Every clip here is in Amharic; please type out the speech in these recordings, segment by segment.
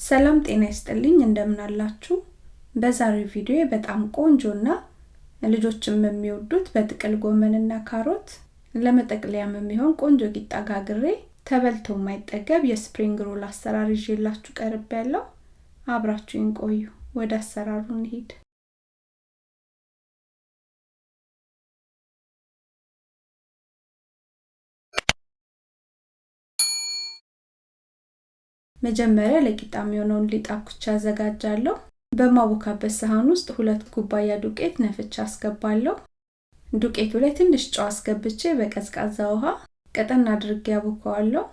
ሰላም ጤና ይስጥልኝ እንደምን አላችሁ? በዛሬው ቪዲዮ በጣም ቆንጆና ልጆችም የሚወዱት በጥቅል ጎመንና ካሮት ለመጠቅለያም የሚሆን ቆንጆ ቂጣ ጋግሬ ተበልቶ የማይጠገብ የስፕሪንግ ሮል አሰራር ይዤላችሁ ቀርብ ያለው አብራችሁን ቆዩ። ወደ አሰራሩ እንሂድ። መጀመሪያ ለቂጣ የሚሆነውን ሊጥ አኩቻ አዘጋጃለሁ። በማቦካበት ሳህን ውስጥ ሁለት ኩባያ ዱቄት ነፍቻ አስገባለሁ። ዱቄቱ ላይ ትንሽ ጨው አስገብቼ በቀዝቃዛ ውሃ ቀጠን አድርጌ ያቦካዋለሁ።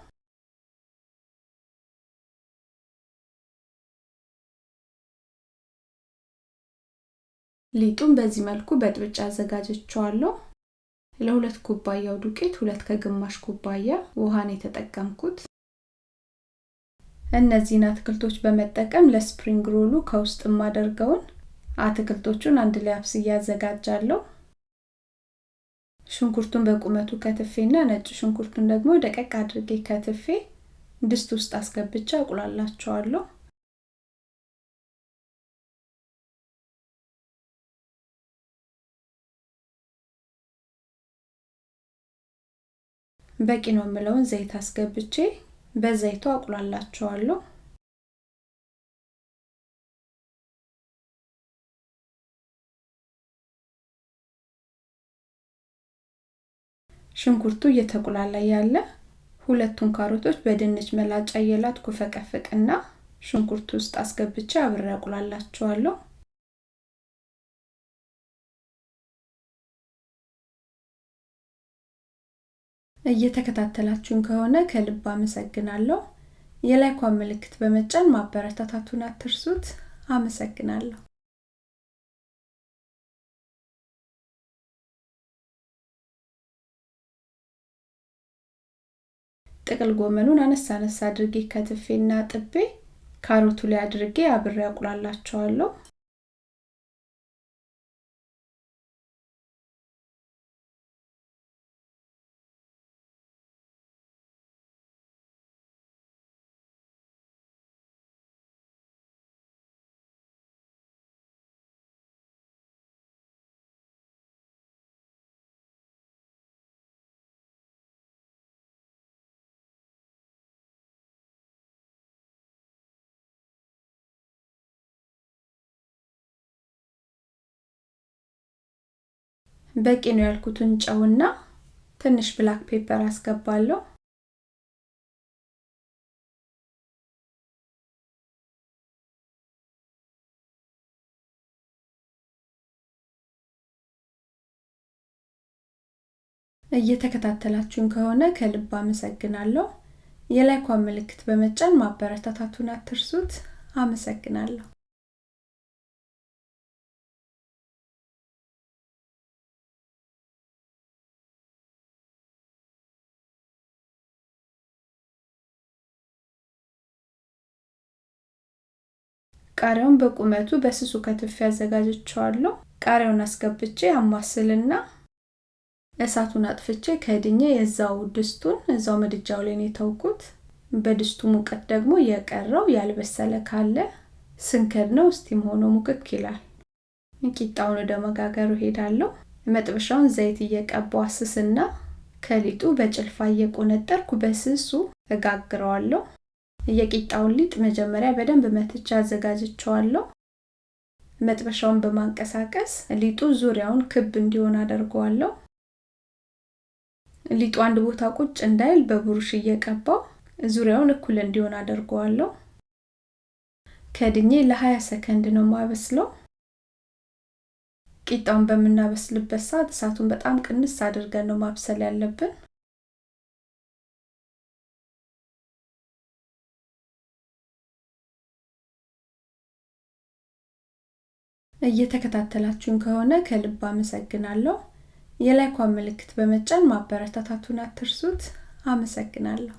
ሊጡን በዚህ መልኩ በጥብጫ አዘጋጀቸዋለሁ። ለሁለት ኩባያው ዱቄት ሁለት ከግማሽ ኩባያ ውሃን የተጠቀምኩት እነዚህን አትክልቶች በመጠቀም ለስፕሪንግ ሮሉ ከውስጥ የማደርገውን አትክልቶቹን አንድ ላይ አብስዬ አዘጋጃለሁ። ሽንኩርቱን በቁመቱ ከትፌና ነጭ ሽንኩርቱን ደግሞ ደቀቅ አድርጌ ከትፌ ድስት ውስጥ አስገብቼ አቁላላቸዋለሁ። በቂ ነው የምለውን ዘይት አስገብቼ በዘይቱ አቁላላቸዋለሁ። ሽንኩርቱ እየተቁላላ ያለ ሁለቱን ካሮቶች በድንች መላጫ እየላጥኩ ፈቀፍቅና ሽንኩርቱ ውስጥ አስገብቼ አብሬ አቁላላቸዋለሁ። እየተከታተላችሁን ከሆነ ከልብ አመሰግናለሁ። የላይኳን ምልክት በመጫን ማበረታታቱን አትርሱት። አመሰግናለሁ። ጥቅል ጎመኑን አነሳ አነሳ አድርጌ ከትፌና ጥቤ ካሮቱ ላይ አድርጌ አብሬ አቁላላቸዋለሁ። በቂ ነው ያልኩትን ጨውና ትንሽ black pepper አስገባለሁ። እየተከታተላችሁን ከሆነ ከልብ አመሰግናለሁ። የ like ኳን ምልክት በመጫን ማበረታታቱን አትርሱት። አመሰግናለሁ። ቃሪያውን በቁመቱ በስሱ ከትፌ አዘጋጅቸዋለሁ። ቃሪያውን አስገብቼ አማስልና እሳቱን አጥፍቼ ከድኜ የዛው ድስቱን እዛው ምድጃው ላይ ነው የተውኩት። በድስቱ ሙቀት ደግሞ የቀረው ያልበሰለ ካለ ስንከድነው steam ሆኖ ሙክክ ይላል። ቂጣውን ወደ መጋገሩ ሄዳለሁ። መጥበሻውን ዘይት እየቀባው አስስና ከሊጡ በጭልፋ እየቆነጠርኩ በስሱ እጋግረዋለሁ። የቂጣውን ሊጥ መጀመሪያ በደንብ መትቻ አዘጋጅቸዋለሁ። መጥበሻውን በማንቀሳቀስ ሊጡ ዙሪያውን ክብ እንዲሆን አደርገዋለሁ። ሊጡ አንድ ቦታ ቁጭ እንዳይል በብሩሽ እየቀባው ዙሪያውን እኩል እንዲሆን አደርገዋለሁ። ከድኜ ለ20 ሰከንድ ነው ማበስለው። ቂጣውን በምናበስልበት ሰዓት እሳቱን በጣም ቅንስ አድርገን ነው ማብሰል ያለብን። እየተከታተላችሁን ከሆነ ከልብ አመሰግናለሁ። የላይኳን ምልክት በመጫን ማበረታታቱን አትርሱት። አመሰግናለሁ።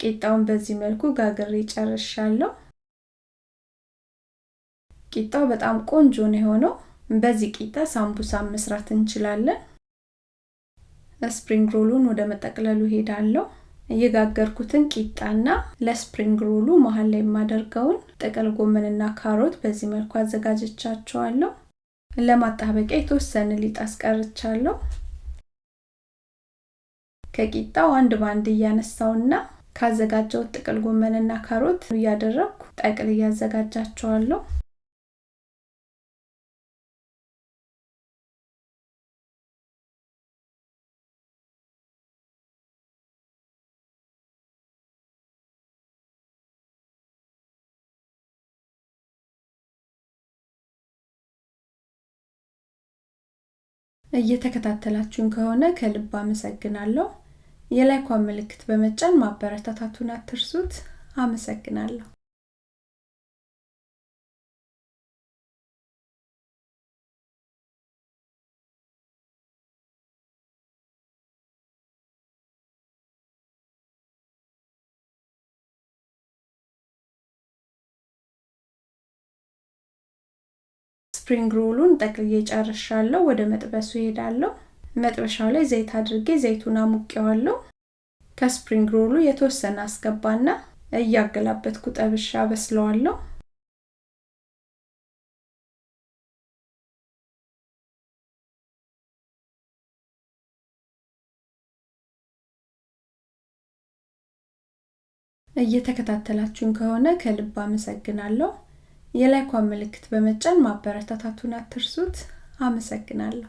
ቂጣውን በዚህ መልኩ ጋግሬ ጨርሻለሁ። ቂጣው በጣም ቆንጆ ነው የሆነው። በዚህ ቂጣ ሳምቡሳ መስራት እንችላለን። spring roll ኡን ወደ መጠቅለሉ ሄዳለሁ። እየጋገርኩትን ቂጣና ለ spring roll ኡ መሀል ላይ የማደርገውን ጥቅል ጎመንና ካሮት በዚህ መልኩ አዘጋጃቸዋለሁ። ለማጣበቂያ የተወሰነ ሊጥ አስቀርቻለሁ። ከቂጣው አንድ በአንድ እያነሳውና ካዘጋጀው ጥቅል ጎመንና ካሮት እያደረግኩ ጠቅል እያዘጋጃቸዋለሁ። እየተከታተላችሁን ከሆነ ከልብ አመሰግናለሁ። የላይኳን ምልክት በመጫን ማበረታታቱን አትርሱት። አመሰግናለሁ። spring roll ኡን ጠቅልዬ ጨርሻለሁ። ወደ መጥበሱ ሄዳለሁ። መጥበሻው ላይ ዘይት አድርጌ ዘይቱን አሙቄዋለሁ። ከ spring roll ኡ የተወሰነ አስገባና እያገላበጥኩ ጠብሼ አበስለዋለሁ። እየተከታተላችሁን ከሆነ ከልብ አመሰግናለሁ። የላይኳን ምልክት በመጫን ማበረታታቱን አትርሱት። አመሰግናለሁ።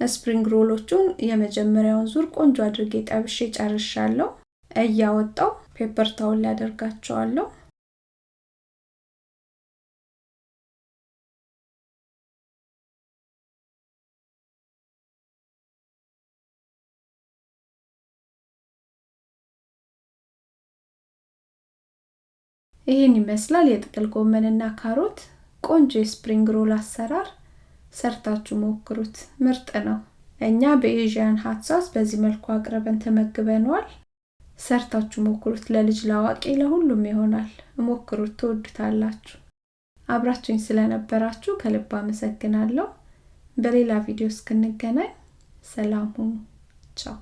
ስፕሪንግ ሮሎቹን የመጀመሪያውን ዙር ቆንጆ አድርጌ ጠብሼ ጨርሻለሁ። እያወጣው paper towel ላይ ይህን ይመስላል የጥቅል ጎመንና ካሮት ቆንጆ የ spring roll አሰራር። ሰርታችሁ ሞክሩት፣ ምርጥ ነው። እኛ በ Asian Hut በዚህ መልኩ አቅርበን ተመግበነዋል። ሰርታችሁ ሞክሩት። ለልጅ ለአዋቂ፣ ለሁሉም ይሆናል። ሞክሩት፣ ትወዱታላችሁ። አብራችሁኝ ስለነበራችሁ ከልብ አመሰግናለሁ። በሌላ ቪዲዮ እስክንገናኝ ሰላም ሁኑ። ቻው